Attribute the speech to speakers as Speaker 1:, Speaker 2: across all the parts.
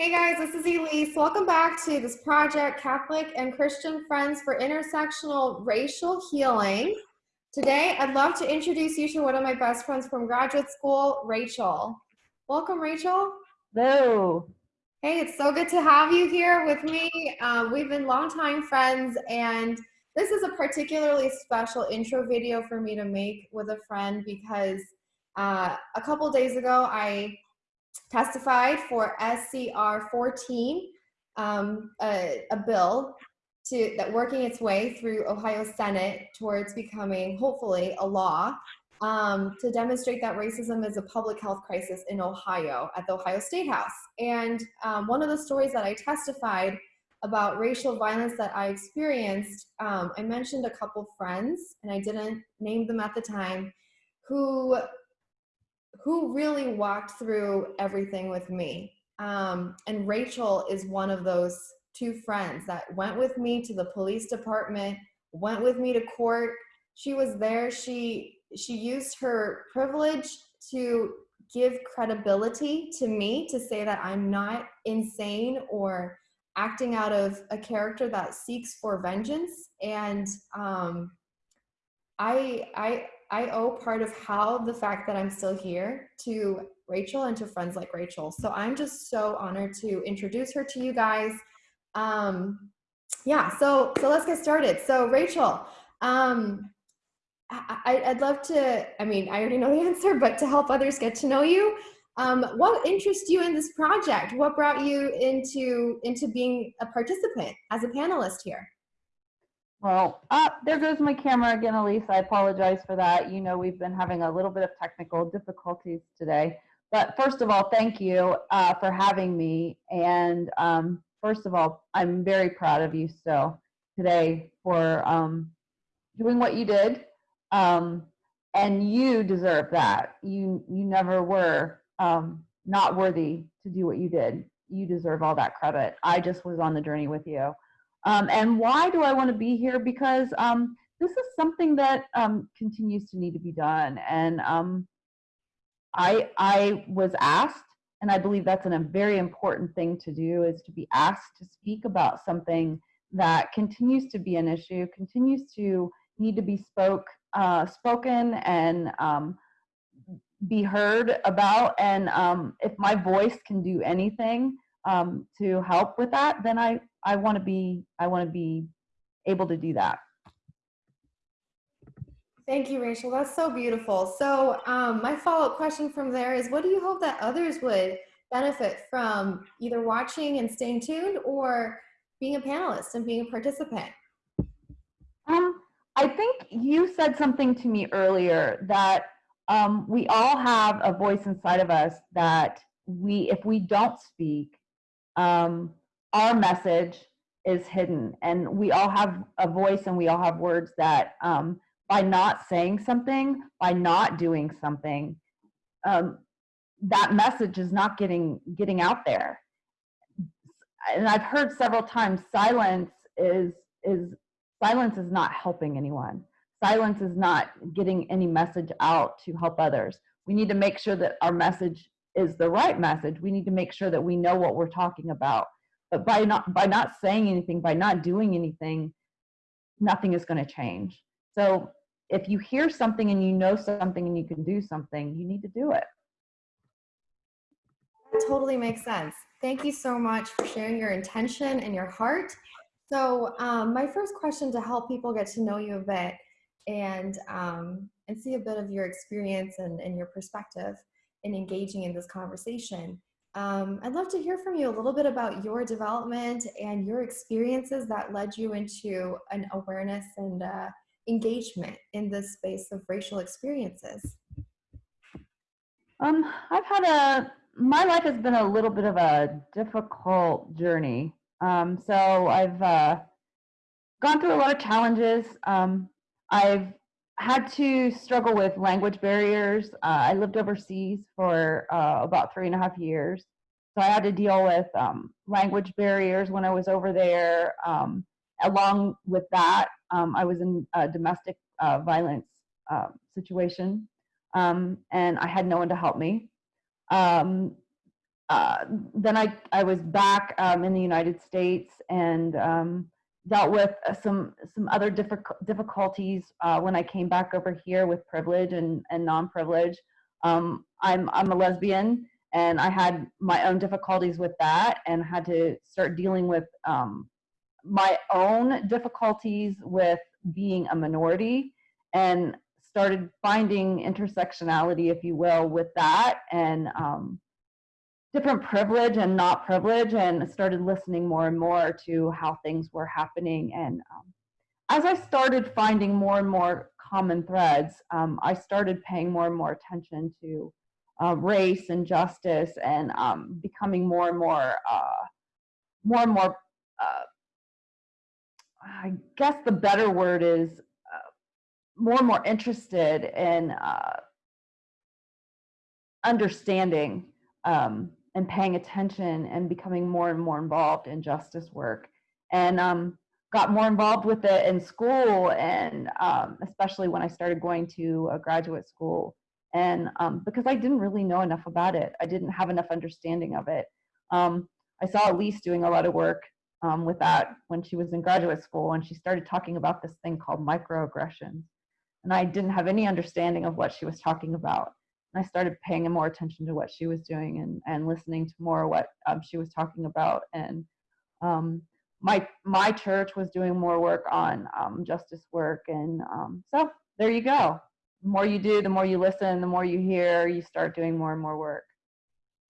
Speaker 1: Hey guys, this is Elise. Welcome back to this project, Catholic and Christian Friends for Intersectional Racial Healing. Today, I'd love to introduce you to one of my best friends from graduate school, Rachel. Welcome, Rachel.
Speaker 2: Hello.
Speaker 1: Hey, it's so good to have you here with me. Um, we've been longtime friends, and this is a particularly special intro video for me to make with a friend because uh, a couple days ago, I testified for SCR 14, um, a, a, bill to, that working its way through Ohio Senate towards becoming, hopefully, a law um, to demonstrate that racism is a public health crisis in Ohio at the Ohio State House. And um, one of the stories that I testified about racial violence that I experienced, um, I mentioned a couple friends, and I didn't name them at the time, who who really walked through everything with me. Um, and Rachel is one of those two friends that went with me to the police department, went with me to court. She was there. She she used her privilege to give credibility to me to say that I'm not insane or acting out of a character that seeks for vengeance. And um, I I I owe part of how the fact that I'm still here to Rachel and to friends like Rachel. So I'm just so honored to introduce her to you guys. Um, yeah, so so let's get started. So Rachel, um, I, would love to. I mean, I already know the answer, but to help others get to know you, um, what interests you in this project? What brought you into into being a participant as a panelist here?
Speaker 2: Well, uh, there goes my camera again, Elise. I apologize for that. You know, we've been having a little bit of technical difficulties today. But first of all, thank you uh, for having me. And um, first of all, I'm very proud of you still today for um, doing what you did. Um, and you deserve that. You, you never were um, not worthy to do what you did. You deserve all that credit. I just was on the journey with you. Um, and why do I want to be here? Because um, this is something that um, continues to need to be done. And um, I, I was asked, and I believe that's an, a very important thing to do, is to be asked to speak about something that continues to be an issue, continues to need to be spoke, uh, spoken and um, be heard about. And um, if my voice can do anything to help with that, then I, I want to be I want to be able to do that.
Speaker 1: Thank you, Rachel. That's so beautiful. So um, my follow-up question from there is, what do you hope that others would benefit from either watching and staying tuned or being a panelist and being a participant?
Speaker 2: Um, I think you said something to me earlier that um, we all have a voice inside of us that we, if we don't speak, um, our message is hidden. And we all have a voice and we all have words that um, by not saying something by not doing something um, that message is not getting getting out there. And i've heard several times silence is is silence is not helping anyone. Silence is not getting any message out to help others. We need to make sure that our message is the right message. We need to make sure that we know what we're talking about but by not by not saying anything by not doing anything nothing is going to change. So if you hear something and you know something and you can do something you need to do it.
Speaker 1: That totally makes sense. Thank you so much for sharing your intention and your heart. So um, my first question to help people get to know you a bit and um, and see a bit of your experience and, and your perspective in engaging in this conversation um, I'd love to hear from you a little bit about your development and your experiences that led you into an awareness and uh, engagement in this space of racial experiences.
Speaker 2: Um, I've had a, my life has been a little bit of a difficult journey. Um, so I've uh, gone through a lot of challenges. Um, I've had to struggle with language barriers. Uh, I lived overseas for uh, about three and a half years. So I had to deal with um, language barriers when I was over there. Um, along with that, um, I was in a domestic uh, violence uh, situation um, and I had no one to help me. Um, uh, then I, I was back um, in the United States and dealt with uh, some some other difficult difficulties uh, when I came back over here with privilege and, and non-privilege. Um, I'm I'm a lesbian and I had my own difficulties with that and had to start dealing with um, my own difficulties with being a minority and started finding intersectionality, if you will, with that and um, different privilege and not privilege and started listening more and more to how things were happening. And um, as I started finding more and more common threads, um, I started paying more and more attention to uh, race and justice and um, becoming more and more, uh, more and more, uh, I guess the better word is uh, more and more interested in uh, understanding um, and paying attention and becoming more and more involved in justice work and um, got more involved with it in school and um, especially when I started going to a graduate school and um, because I didn't really know enough about it. I didn't have enough understanding of it. Um, I saw Elise doing a lot of work um, with that when she was in graduate school and she started talking about this thing called microaggressions. And I didn't have any understanding of what she was talking about. I started paying more attention to what she was doing and, and listening to more what um, she was talking about. And um, my, my church was doing more work on um, justice work. And um, so there you go. The more you do, the more you listen, the more you hear, you start doing more and more work.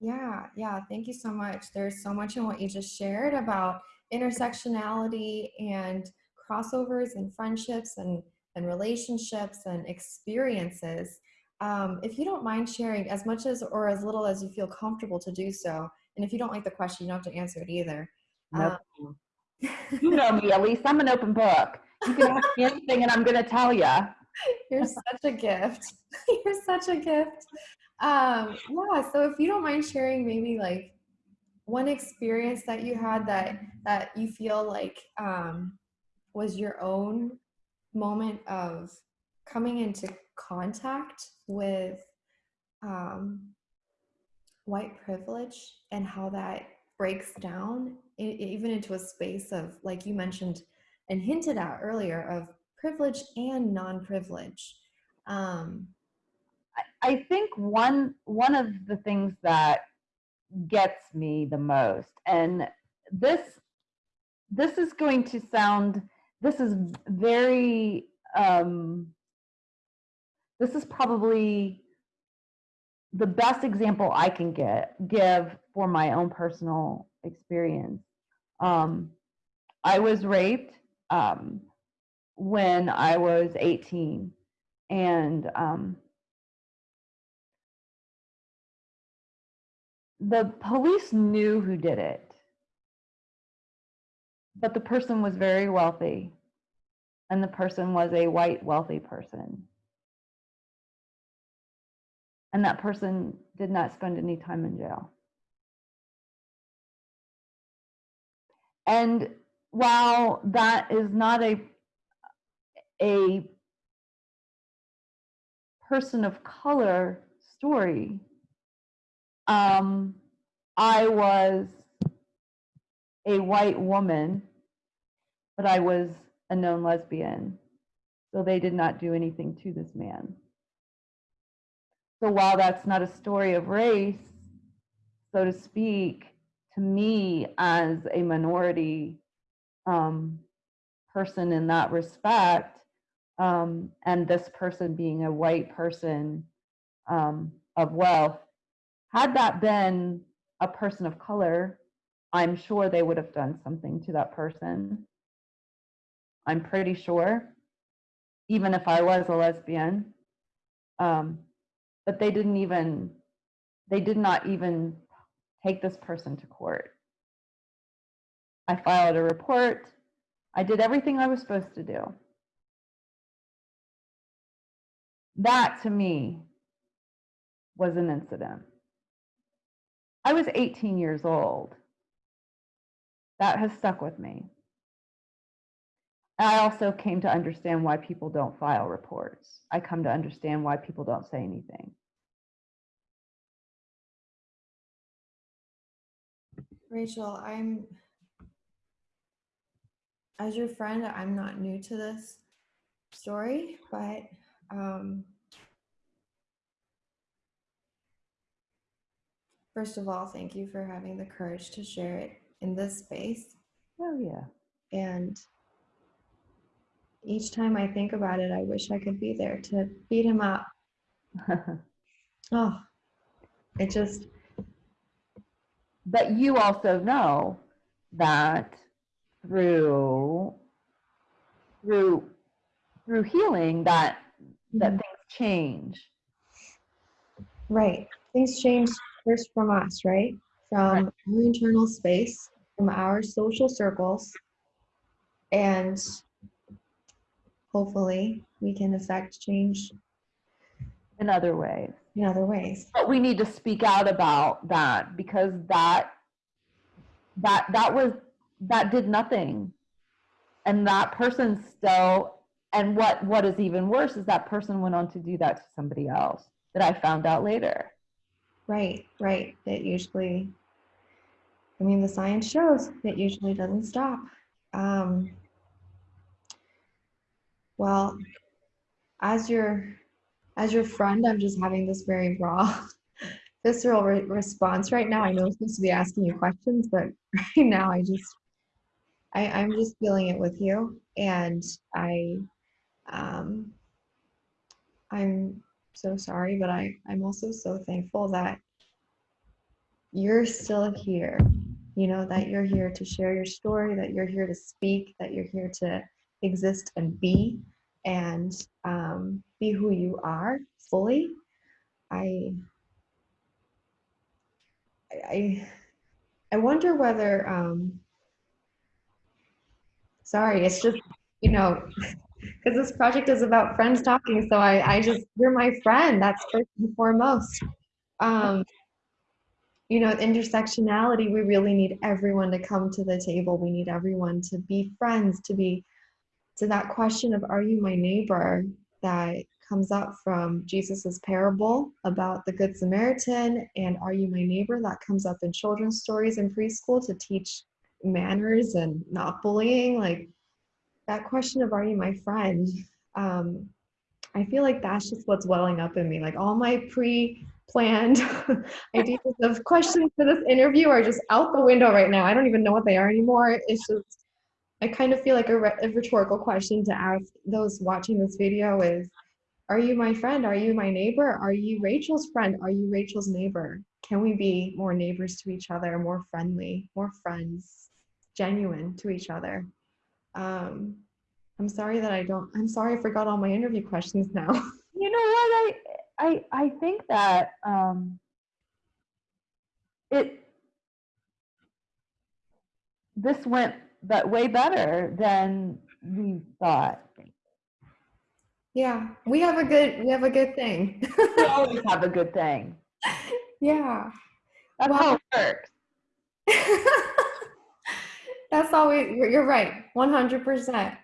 Speaker 1: Yeah, yeah, thank you so much. There's so much in what you just shared about intersectionality and crossovers and friendships and, and relationships and experiences um, if you don't mind sharing as much as or as little as you feel comfortable to do so, and if you don't like the question, you don't have to answer it either.
Speaker 2: Nope. Um, you know me, Elise. I'm an open book. You can ask me anything, and I'm going to tell you.
Speaker 1: You're such a gift. You're such a gift. Um, yeah. So if you don't mind sharing, maybe like one experience that you had that that you feel like um, was your own moment of coming into contact with um, white privilege and how that breaks down even into a space of, like you mentioned and hinted at earlier, of privilege and non-privilege. Um,
Speaker 2: I think one one of the things that gets me the most, and this this is going to sound this is very um, this is probably the best example I can get give for my own personal experience. Um, I was raped um, when I was 18, and um, the police knew who did it, but the person was very wealthy, and the person was a white wealthy person and that person did not spend any time in jail. And while that is not a, a person of color story, um, I was a white woman, but I was a known lesbian. So they did not do anything to this man. So while that's not a story of race, so to speak, to me as a minority um, person in that respect, um, and this person being a white person um, of wealth, had that been a person of color, I'm sure they would have done something to that person. I'm pretty sure, even if I was a lesbian. Um, but they didn't even, they did not even take this person to court. I filed a report. I did everything I was supposed to do. That to me was an incident. I was 18 years old. That has stuck with me. I also came to understand why people don't file reports. I come to understand why people don't say anything.
Speaker 1: Rachel, I'm, as your friend, I'm not new to this story, but um, first of all, thank you for having the courage to share it in this space.
Speaker 2: Oh, yeah.
Speaker 1: And each time I think about it, I wish I could be there to beat him up. Oh, it just,
Speaker 2: but you also know that through through through healing that that
Speaker 1: Mhm.
Speaker 2: things change
Speaker 1: right. Things change first from us, right? From our internal space, from our social circles. And hopefully we can affect change
Speaker 2: in other ways
Speaker 1: in other ways.
Speaker 2: but we need to speak out about that because that that that was that did nothing and that person still and what what is even worse is that person went on to do that to somebody else that i found out later
Speaker 1: Right, right. It usually, I mean, the science shows it usually doesn't stop. Um, well, as your as your friend, I'm just having this very raw, visceral re- response right now. I know I'm supposed to be asking you questions, but right now I just I, I'm just feeling it with you, and I um, I'm so sorry, but I, I'm also so thankful that you're still here. You know, that you're here to share your story, that you're here to speak, that you're here to exist and be and um, be who you are fully. I, I, I wonder whether, um, sorry, it's just, you know, because this project is about friends talking. So I, I just, you're my friend. That's first and foremost. Um, you know, intersectionality, we really need everyone to come to the table. We need everyone to be friends, to be, to that question of, are you my neighbor? That comes up from Jesus's parable about the Good Samaritan and Are You My Neighbor? That comes up in children's stories in preschool to teach manners and not bullying. Like, that question of are you my friend um, i feel like that's just what's welling up in me like all my pre-planned ideas of questions for this interview are just out the window right now i don't even know what they are anymore it's just i kind of feel like a, a rhetorical question to ask those watching this video is are you my friend? Are you my neighbor? Are you rachel's friend? Are you rachel's neighbor? Can we be more neighbors to each other more friendly more friends genuine to each other? Um, I'm sorry that I don't, I'm sorry I forgot all my interview questions now.
Speaker 2: you know what? I i i think that um it this went but way better than we thought
Speaker 1: yeah, we have a good, we have a good thing.
Speaker 2: we always have a good thing
Speaker 1: yeah.
Speaker 2: that's how it works
Speaker 1: That's always, you're right, 100%.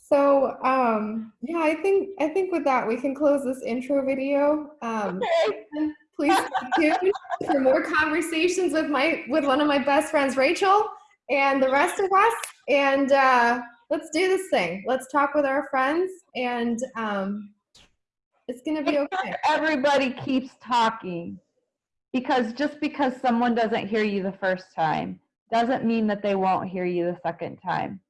Speaker 1: So, um, yeah, I think, I think with that, we can close this intro video. Um,
Speaker 2: okay
Speaker 1: please stay tuned for more conversations with my, with one of my best friends, Rachel, and the rest of us. And, uh, let's do this thing. Let's talk with our friends and, um, it's gonna be okay.
Speaker 2: everybody keeps talking because just because someone doesn't hear you the first time doesn't mean that they won't hear you the second time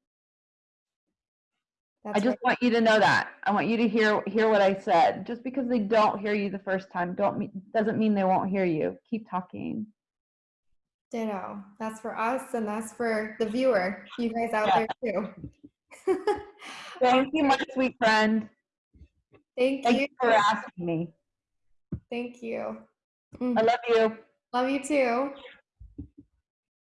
Speaker 2: i
Speaker 1: That's
Speaker 2: just want you to know that i want you to hear hear what i said just because they don't hear you the first time don't mean doesn't mean they won't hear you keep talking
Speaker 1: Ditto. That's for us and that's for the viewer, you guys out
Speaker 2: Yeah.
Speaker 1: there too.
Speaker 2: thank you my sweet friend
Speaker 1: Thank
Speaker 2: thank
Speaker 1: you.
Speaker 2: you for asking me
Speaker 1: Thank you.
Speaker 2: i mm. love you
Speaker 1: Love you too.